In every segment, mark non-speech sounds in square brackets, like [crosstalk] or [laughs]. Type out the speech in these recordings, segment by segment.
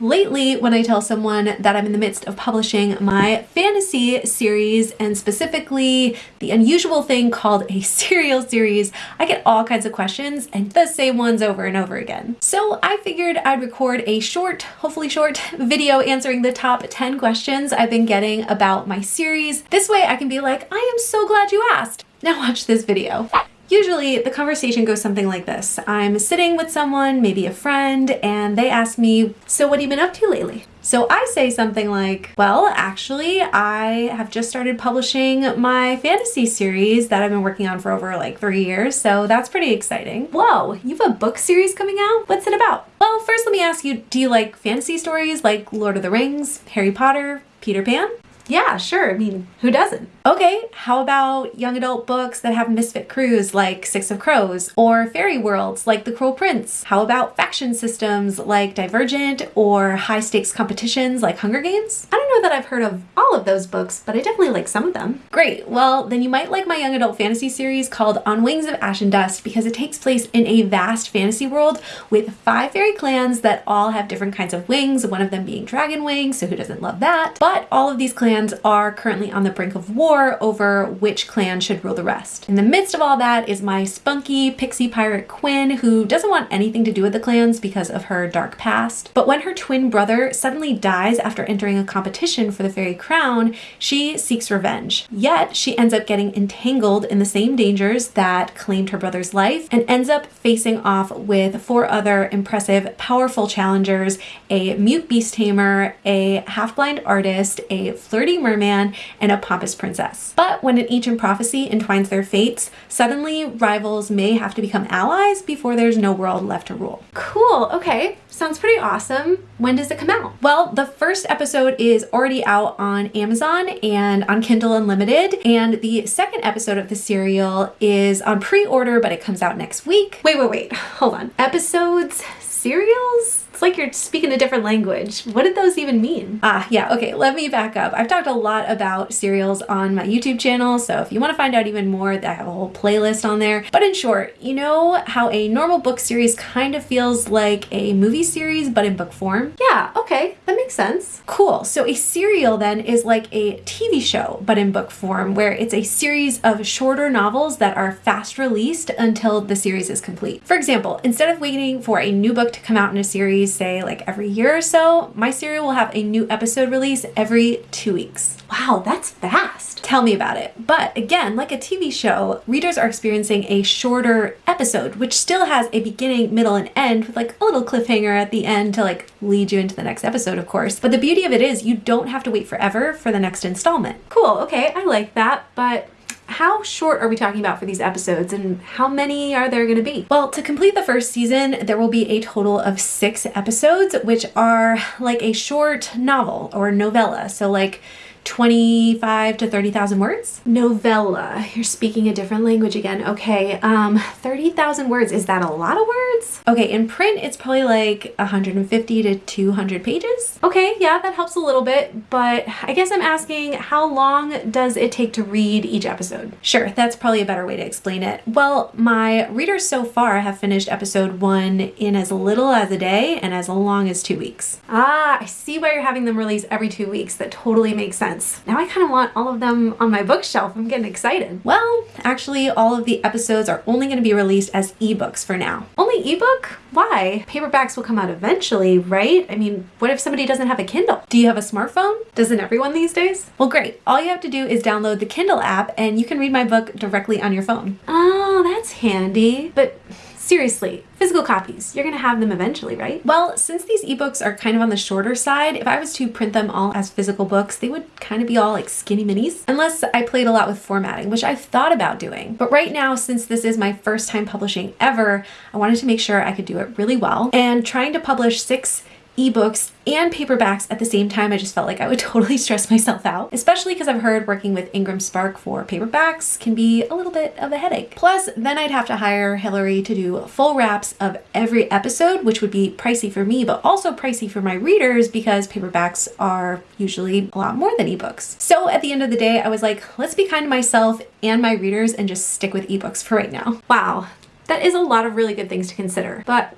Lately, when I tell someone that I'm in the midst of publishing my fantasy series and specifically the unusual thing called a [laughs] serial series, I get all kinds of questions and the same ones over and over again. So I figured I'd record a short, hopefully short, [laughs] video answering the top 10 questions I've been getting about my series. This way I can be like, I am so glad you asked. Now watch this video. Usually the conversation goes something like this. I'm sitting with someone, maybe a friend, and they ask me, so what have you been up to lately? So I say something like, well, actually, I have just started publishing my fantasy series that I've been working on for over like three years, so that's pretty exciting. Whoa, you have a book series coming out? What's it about? Well, first let me ask you, do you like fantasy stories like Lord of the Rings, Harry Potter, Peter Pan? Yeah, sure. I mean, who doesn't? Okay, how about young adult books that have misfit crews like Six of Crows or fairy worlds like The Cruel Prince? How about faction systems like Divergent or high stakes competitions like Hunger Games? I don't know that I've heard of all of those books, but I definitely like some of them. Great, well, then you might like my young adult fantasy series called On Wings of Ash and Dust because it takes place in a vast fantasy world with five fairy clans that all have different kinds of wings, one of them being dragon wings, so who doesn't love that? But all of these clans are currently on the brink of war war over which clan should rule the rest. In the midst of all that is my spunky pixie pirate Quinn, who doesn't want anything to do with the clans because of her dark past. But when her twin brother suddenly dies after entering a competition for the fairy crown, she seeks revenge. Yet she ends up getting entangled in the same dangers that claimed her brother's life and ends up facing off with four other impressive, powerful challengers, a mute beast tamer, a half-blind artist, a flirty merman, and a pompous princess. But when an ancient prophecy entwines their fates, suddenly rivals may have to become allies before there's no world left to rule. Cool, okay. Sounds pretty awesome. When does it come out? Well, the first episode is already out on Amazon and on Kindle Unlimited, and the second episode of the serial is on pre-order, but it comes out next week. Wait, wait, wait, hold on. Episodes, serials? It's like you're speaking a different language. What did those even mean? Ah, yeah, okay, let me back up. I've talked a lot about serials on my YouTube channel, so if you want to find out even more, I have a whole playlist on there. But in short, you know how a normal book series kind of feels like a movie series, but in book form? Yeah, okay, that makes sense. Cool, so a serial then is like a TV show, but in book form, where it's a series of shorter novels that are fast released until the series is complete. For example, instead of waiting for a new book to come out in a series, say like every year or so, my serial will have a new episode release every two weeks. Wow, that's fast. Tell me about it. But again, like a TV show, readers are experiencing a shorter episode, which still has a beginning, middle, and end with like a little cliffhanger at the end to like lead you into the next episode, of course. But the beauty of it is you don't have to wait forever for the next installment. Cool, okay, I like that, but how short are we talking about for these episodes and how many are there going to be? Well, to complete the first season, there will be a total of six episodes, which are like a short novel or novella. So like 25 to 30,000 words. Novella, you're speaking a different language again. Okay, um, 30,000 words, is that a lot of words? Okay, in print, it's probably like 150 to 200 pages. Okay, yeah, that helps a little bit, but I guess I'm asking how long does it take to read each episode? Sure, that's probably a better way to explain it. Well, my readers so far have finished episode one in as little as a day and as long as two weeks. Ah, I see why you're having them release every two weeks. That totally makes sense sense. Now I kind of want all of them on my bookshelf. I'm getting excited. Well, actually all of the episodes are only going to be released as ebooks for now. Only ebook? Why? Paperbacks will come out eventually, right? I mean, what if somebody doesn't have a Kindle? Do you have a smartphone? Doesn't everyone these days? Well, great. All you have to do is download the Kindle app and you can read my book directly on your phone. Oh, that's handy. But seriously, physical copies, you're gonna have them eventually, right? Well, since these ebooks are kind of on the shorter side, if I was to print them all as physical books, they would kind of be all like skinny minis, unless I played a lot with formatting, which I've thought about doing. But right now, since this is my first time publishing ever, I wanted to make sure I could do it really well. And trying to publish six ebooks and paperbacks at the same time, I just felt like I would [laughs] totally stress myself out, especially because I've heard working with IngramSpark for paperbacks can be a little bit of a headache. Plus, then I'd have to hire Hillary to do full wraps of every episode, which would be pricey for me, but also pricey for my readers because paperbacks are usually a lot more than ebooks. So at the end of the day, I was like, let's be kind to myself and my readers and just stick with ebooks for right now. Wow, that is a lot of really good things to consider. But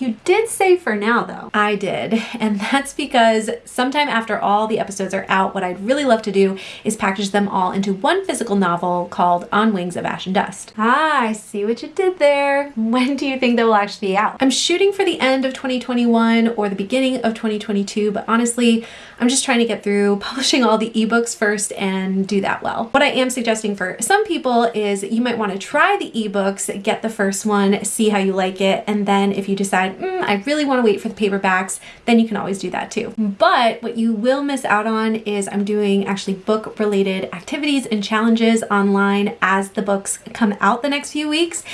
You did say for now though. I did. And that's because sometime after all the episodes are out, what I'd really love to do is package them all into one physical novel called On Wings of Ash and Dust. Ah, I see what you did there. When do you think they will actually be out? I'm shooting for the end of 2021 or the beginning of 2022, but honestly, I'm just trying to get through [laughs] publishing all the ebooks first and do that well. What I am suggesting for some people is you might want to try the ebooks, get the first one, see how you like it, and then if you decide, mm, I really want to wait for the paperbacks, then you can always do that too. But what you will miss out on is I'm doing actually book related activities and challenges online as the books come out the next few weeks.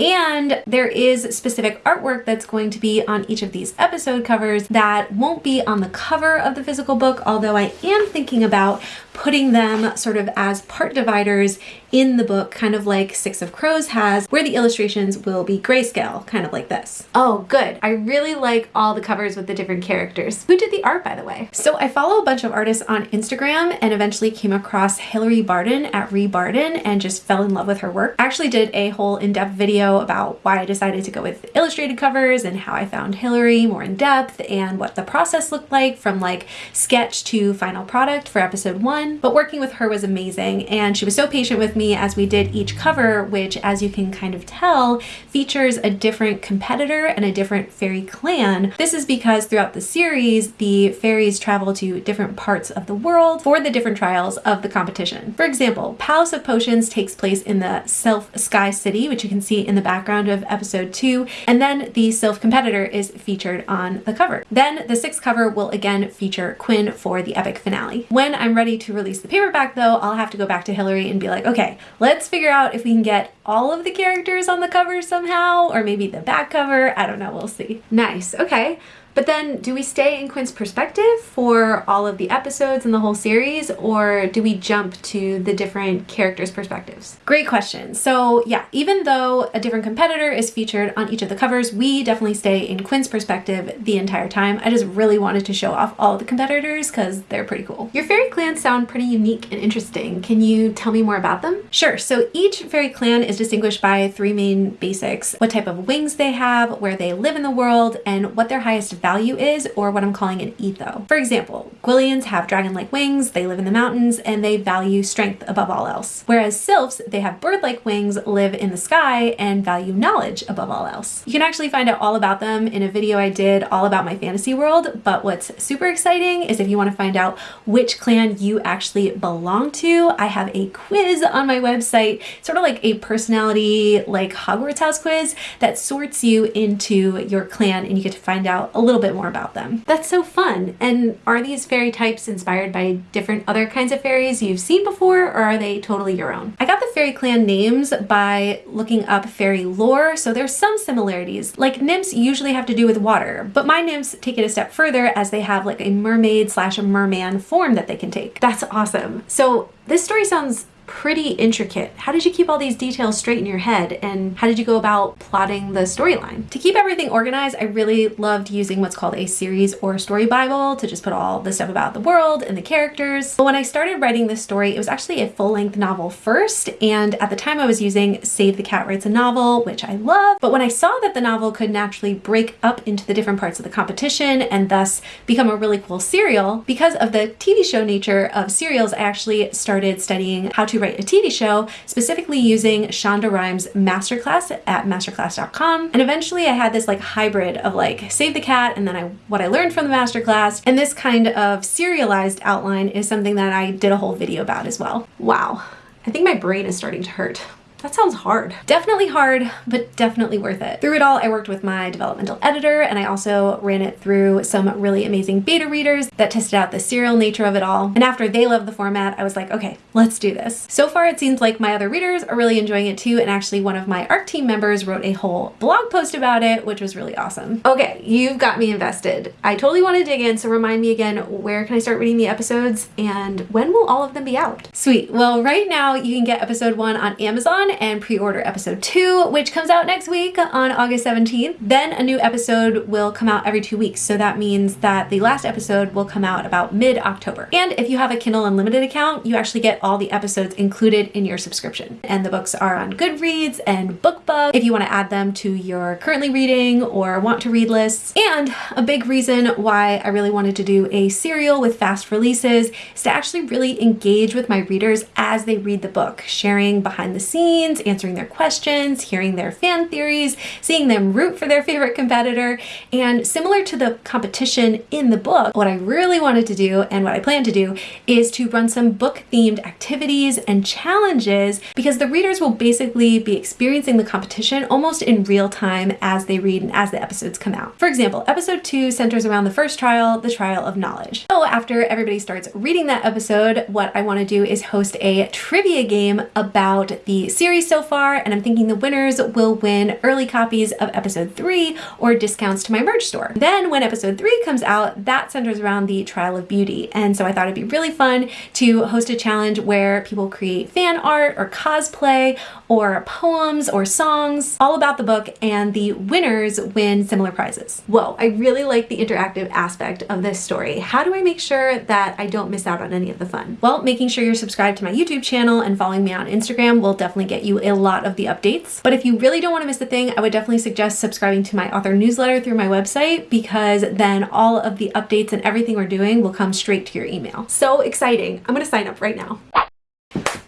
And there is specific artwork that's going to be on each of these episode covers that won't be on the cover of the physical book, although I am thinking about putting them sort of as part dividers in the book, kind of like Six of Crows has, where the illustrations will be grayscale, kind of like this. Oh, good. I really like all the covers with the different characters. Who did the art, by the way? So I follow a bunch of artists on Instagram and eventually came across Hilary Barden at Rebarden and just fell in love with her work. I actually did a whole in-depth video about why I decided to go with illustrated covers and how I found Hillary more in depth and what the process looked like from like sketch to final product for episode one. But working with her was amazing and she was so patient with me as we did each cover, which as you can kind of tell, features a different competitor and a different fairy clan. This is because throughout the series, the fairies travel to different parts of the world for the different trials of the competition. For example, Palace of Potions takes place in the Sylph Sky City, which you can see in the background of episode two, and then the Sylph competitor is featured on the cover. Then the sixth cover will again feature Quinn for the epic finale. When I'm ready to release the paperback though, I'll have to go back to Hillary and be like, okay, let's figure out if we can get all of the characters on the cover somehow, or maybe the back cover. I don't know, we'll see. Nice, okay. But then do we stay in Quinn's perspective for all of the episodes and the whole series or do we jump to the different characters' perspectives? Great question. So yeah, even though a different competitor is featured on each of the covers, we definitely stay in Quinn's perspective the entire time. I just really wanted to show off all the competitors because they're pretty cool. Your fairy clans sound pretty unique and interesting. Can you tell me more about them? Sure. So each fairy clan is distinguished by three main basics. What type of wings they have, where they live in the world, and what their highest value is, or what I'm calling an etho. For example, Gwyllians have dragon-like wings, they live in the mountains, and they value strength above all else. Whereas Sylphs, they have bird-like wings, live in the sky, and value knowledge above all else. You can actually find out all about them in a video I did all about my fantasy world, but what's super exciting is if you want to find out which clan you actually belong to, I have a quiz on my website, sort of like a personality like Hogwarts house quiz that sorts you into your clan and you get to find out a little little bit more about them. That's so fun. And are these fairy types inspired by different other kinds of fairies you've seen before or are they totally your own? I got the fairy clan names by looking up fairy lore, so there's some similarities. Like nymphs usually have to do with water, but my nymphs take it a step further as they have like a mermaid slash a merman form that they can take. That's awesome. So this story sounds pretty intricate. How did you keep all these details straight in your head and how did you go about plotting the storyline? To keep everything organized, I really loved using what's called a series or story bible to just put all the stuff about the world and the characters. But when I started writing this story, it was actually a full-length novel first and at the time I was using Save the Cat Writes a Novel, which I love, but when I saw that the novel could naturally break up into the different parts of the competition and thus become a really cool serial, because of the TV show nature of serials, I actually started studying how to to write a TV show, specifically using Shonda Rhimes masterclass at masterclass.com. And eventually I had this like hybrid of like Save the Cat and then I what I learned from the masterclass. And this kind of serialized outline is something that I did a whole video about as well. Wow. I think my brain is starting to hurt. That sounds hard. Definitely hard, but definitely worth it. Through it all, I worked with my developmental editor and I also ran it through some really amazing beta readers that tested out the serial nature of it all. And after they loved the format, I was like, okay, let's do this. So far, it seems like my other readers are really enjoying it too. And actually one of my ARC team members wrote a whole blog post about it, which was really awesome. Okay, you've got me invested. I totally want to dig in. So remind me again, where can I start reading the episodes and when will all of them be out? Sweet. Well, right now you can get episode one on Amazon and pre-order episode two, which comes out next week on August 17th. Then a new episode will come out every two weeks. So that means that the last episode will come out about mid-October. And if you have a Kindle Unlimited account, you actually get all the episodes included in your subscription. And the books are on Goodreads and Book lookbook, if you want to add them to your currently reading or want to read lists. And a big reason why I really wanted to do a serial with fast releases is to actually really engage with my readers as they read the book, sharing behind the scenes, answering their questions, hearing their fan theories, seeing them root for their favorite competitor. And similar to the competition in the book, what I really wanted to do and what I plan to do is to run some book themed activities and challenges because the readers will basically be experiencing the competition almost in real time as they read and as the episodes come out. For example, episode two centers around the first trial, the trial of knowledge. So after everybody starts reading that episode, what I want to do is host a trivia game about the series so far, and I'm thinking the winners will win early copies of episode three or discounts to my merch store. Then when episode three comes out, that centers around the trial of beauty. And so I thought it'd be really fun to host a challenge where people create fan art or cosplay or poems or songs all about the book and the winners win similar prizes. Whoa, I really like the interactive aspect of this story. How do I make sure that I don't miss out on any of the fun? Well, making sure you're subscribed to my YouTube channel and following me on Instagram will definitely get you a lot of the updates. But if you really don't want to miss a thing, I would definitely suggest subscribing to my author newsletter through my website because then all of the updates and everything we're doing will come straight to your email. So exciting. I'm going to sign up right now.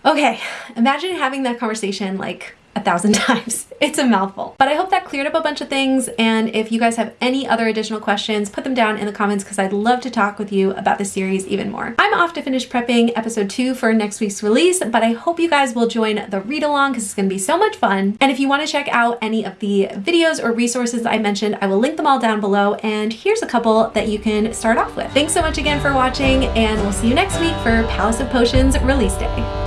Okay, imagine having that conversation like thousand [laughs] times. It's a mouthful. But I hope that cleared up a bunch of things. And if you guys have any other additional questions, put them down in the comments because I'd love to talk with you about the series even more. I'm off to finish prepping episode two for next week's release, but I hope you guys will join the read along because it's going to be so much fun. And if you want to check out any of the videos or resources I mentioned, I will link them all down below. And here's a couple that you can start off with. Thanks so much again for watching, and we'll see you next week for Palace of Potions release day.